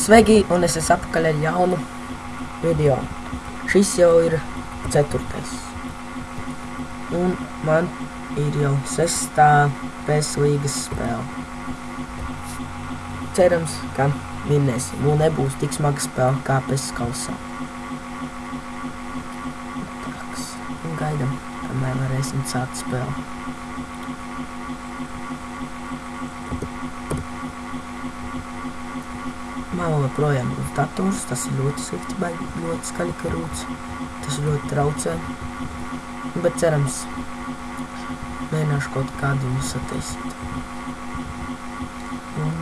Sveiki, un es esmu atpakaļ ar jaunu video. Šis jau ir ceturtais. Un man ir jau sestā PES līgas spēle. Cerams, ka vinnēsim, un nebūs tik smaga spēle kā PES kausā. Taks, un gaidam, kamēr varēsim sākt spēli. Man joprojām ir dators, tas ir ļoti slikti, baigi ļoti skaļi karūts. Tas ļoti traucē. Bet cerams, mēģināšu kaut kādu viņu sataisīt. Un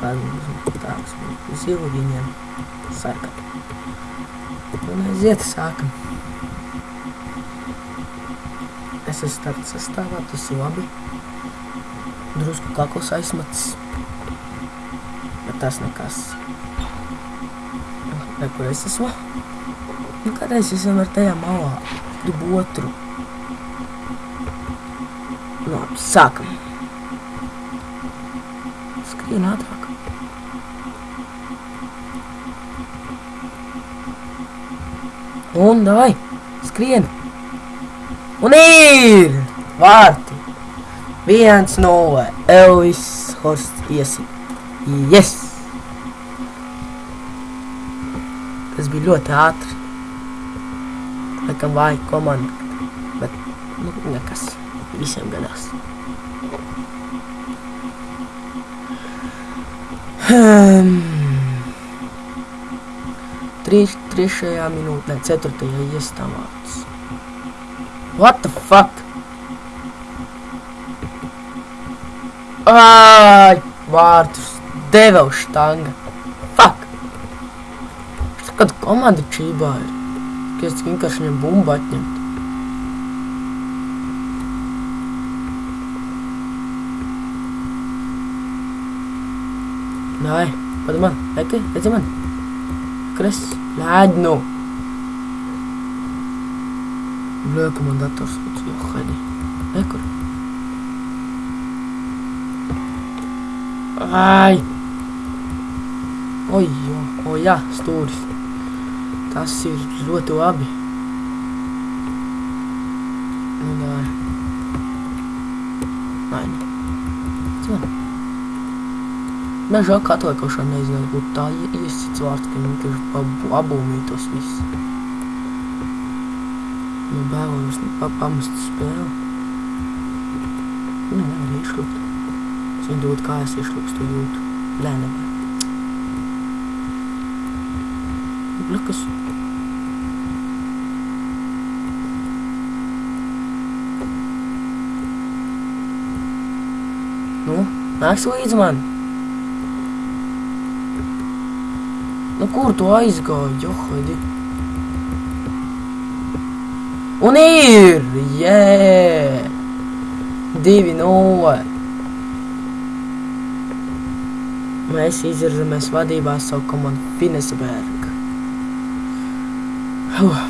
kādu tāds zilu viņiem sarkat. Un aiziet, sākam. Es esmu starta sastāvā, tas ir labi. Drusku kakls aizmacis. Tas nekas. Re, kur es esmu? Nu, kādreiz es vienmēr tajā malā. Gribu otru. Nu, labi, sākam. Skrien ātrāk. Un, davai, skrien. Un ir! Vārti! Viens nulle. Elvis Horst iesit. Yes! Tas bija ļoti ātri. Laikam vāja komanda, bet nu, nekas. Visiem gadās. Hmm. Trīs, trešajā minūtē, ceturtajā iestāvāts. What the fuck? Ai, vārtus deva uz štanga. Kad komanda čībā ir, ka es vienkārši viņam bumbu atņemt. Nē, pat man, reki, redzi man. Kres, lēdnu. Blöka man dators, jo, haidi. Nekur. Ai! Oi, jo, o jā, stūris. Tas ir ļoti labi. Nu, nē. Nē. Cik? Man žēl, ka atliekošana nezinu, būtu tā iesits vārds, ka vienkārši abūmītos viss. Man bēlos pa pamest spēli. Nu, nevar iešlupt. Es viņu dod kājas iešlupstu jūtu. Lē, nevar. Blakas. Nu, nāks līdz man. Nu, kur tu aizgāji, johaidi? Un ir! Jē! Divi nulle! Mēs izvirzamies vadībā savu komandu Fineseberg. Huh.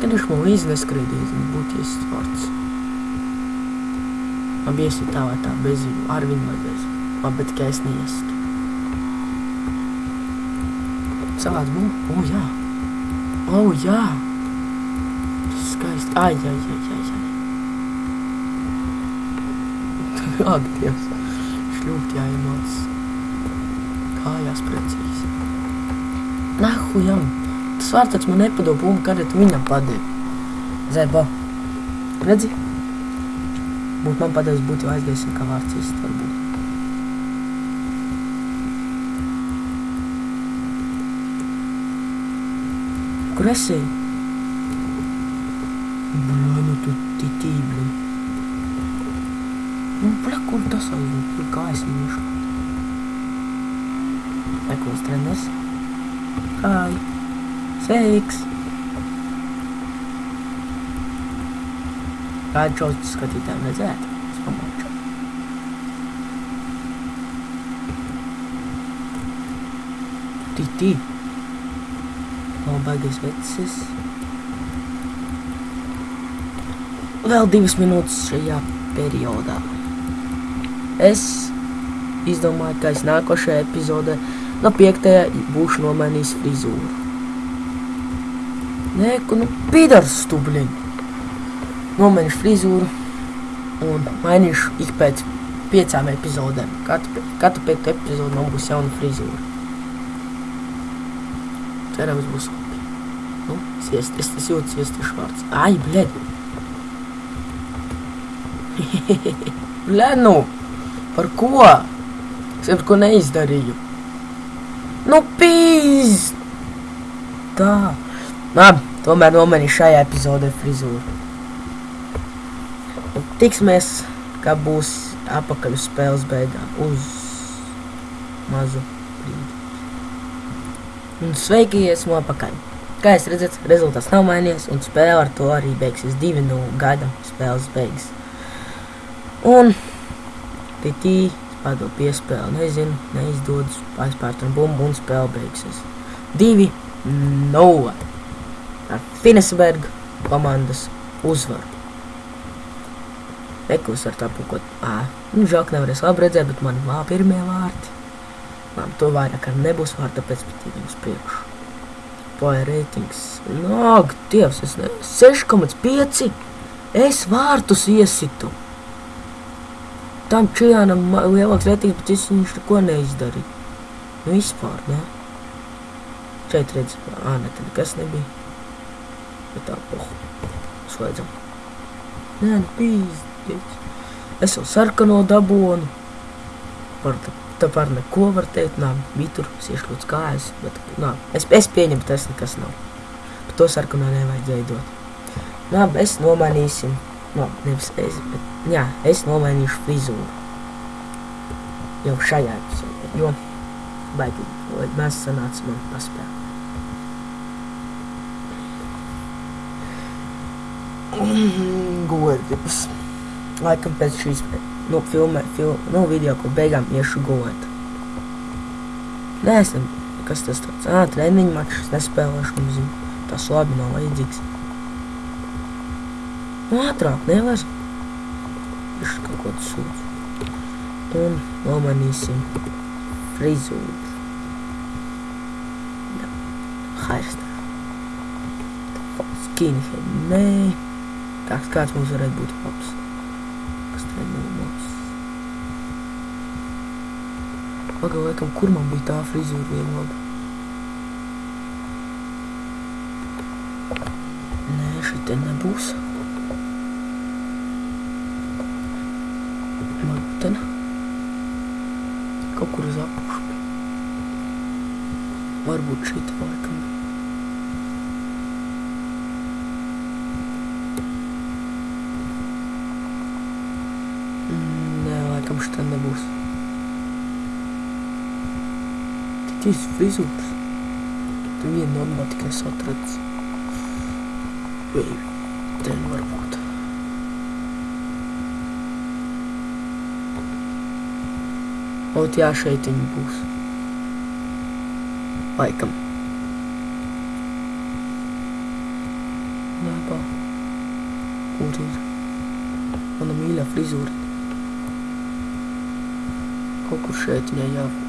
Kad viņš man līdzi neskraidīs, būtu iesis vārds. Tā vai tā, bez viņu, ar viņu vai bez. Labi, bet tikai es neiestu. Savāds bumbu. O, jā. O, jā. Tas skaisti. Ai, ai, ai, ai, ai. Ak, Dievs. Šļūt jāiemāc. Kājās precīzi. Nahujam. Tas vārtats man nepadod bumbu, kad viņam padevi. Zēba. Redzi? Būtu man padevis, būtu jau aizgājis, kā vārds īsti varbūt. Kur esi? Bļā, nu tu titī, bļā. Nu, bļā, kur tas aizvien? Kur kājas mīšu? Ekos treneris. Hai. Sveiks. Kādu skatītājiem redzēt? Es pamāču. Titī. Nav baigas vecis. Vēl divas minūtes šajā periodā. Es izdomāju, ka es nākošajā epizodē No piektajā būšu nomainījis frizūru. Nē, nu pidars stubļiņ. Nomainīšu frizūru un mainīšu ik pēc piecām epizodēm. Katru, katru piektu epizodu man būs jauna frizūra. Cerams, būs labi. Nu, siest, es, es jūtu siestiešu vārds. Ai, bļed. Bļed, nu! Par ko? Es par ko neizdarīju. Nu, pīz! Tā. Labi, tomēr nomainīju šajā epizodē frizūru. Tiksimies, kā būs apakaļ uz spēles beigām. Uz mazu brīdi. Un sveiki, esmu apakaļ. Kā jūs redzat, rezultāts nav mainījies, un spēle ar to arī beigsies 2-0 gaidām spēles beigas. Un titī padod piespēli, nezinu, neizdodas, aizpērt un bumbu un spēle beigsies. 2-0 ar Finesberga komandas uzvaru. Eklis ar tāpu, ko, ā, nu, žāk nevarēs labi redzēt, bet man vā pirmie vārti. Man to vairāk ar nebūs vārta, tāpēc patīk uz priekšu. Poja reitings. Nāk, dievs, es ne... 6,5. Es vārtus iesitu. Tam Čijānam lielāks reitings, bet es viņš neko neizdarīju. Nu, vispār, ne? Šeit redz, ā, ne, tad nekas nebija. Bet tā, pohu. Slēdzam. Nē, nu, pīzdies. Es jau sarkano dabonu. Par tā, par neko var teikt, nā, bija tur siešklots kājas, bet, nā, es, es pieņemu, tas nekas nav. Par to sarkano nevajadzēja dot. Nā, es nomainīsim, nā, nevis es, bet, jā, es nomainīšu frizūru. Jau šajā episodē, jo, baigi, mēs sanāca man paspēt. Godības. Laikam pēc šīs nu, filmē, fil, nu, video, ko beigām iešu gulēt. Nē, kas tas tāds, ā, treniņu mačs, nespēlēšu, nu, zinu, tas labi nav vajadzīgs. Nu, ātrāk nevar. Viņš kaut ko sūdz. Un nomanīsim frizūru. Jā, hairstā. Skinhead, nē. Kāds, kāds mums varētu būt labs? Kas tad nav labs? Pagaidām, laikam, kur man bija tā frizūra viena laba? Nē, šeit te nebūs. Varbūt te ne. Kaut kur uz apakšu bija. Varbūt šeit laikam bija. Mm, Nē, laikam šitā nebūs. Tik īsti frizūras. Tur viena normāla tikai atrads. Vai ten varbūt. Ot, jā, šeit viņi būs. Laikam. Nē, bā. Kur ir? Mana mīļā frizūra. Kaut kur šeit viņai jābūt.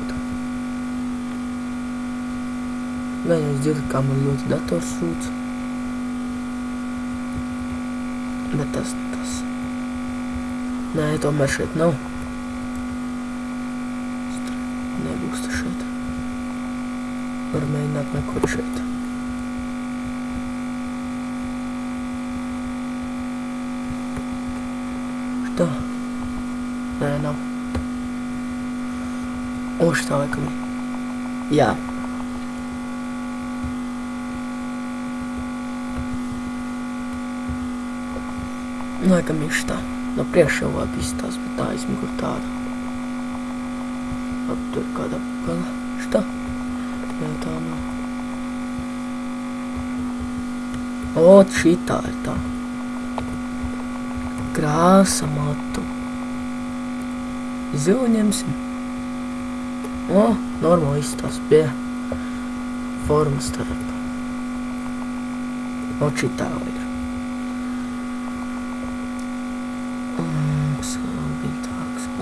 Надо сделать камлот, да, торсут. Да, тас, тас. На это маршрут, но. Nebūs tas šeit. Var mēģināt nekot šeit. Что? Nē, nav. O, šitā laikam. Jā. Yeah. Laikam ir šitā. No priekšā jau labi izstās, bet tā aizmugur tāda. Ap tur kāda gala. Šitā. Nē, tā nav. O, šitā ir tā. Krāsa matu. Zilu ņemsim. O, normāli izstās pie formas starp. O, šitā ir.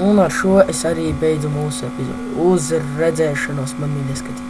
Un ar šo es arī beidzu mūsu epizodu. Uz redzēšanos, man mīļie skatītāji!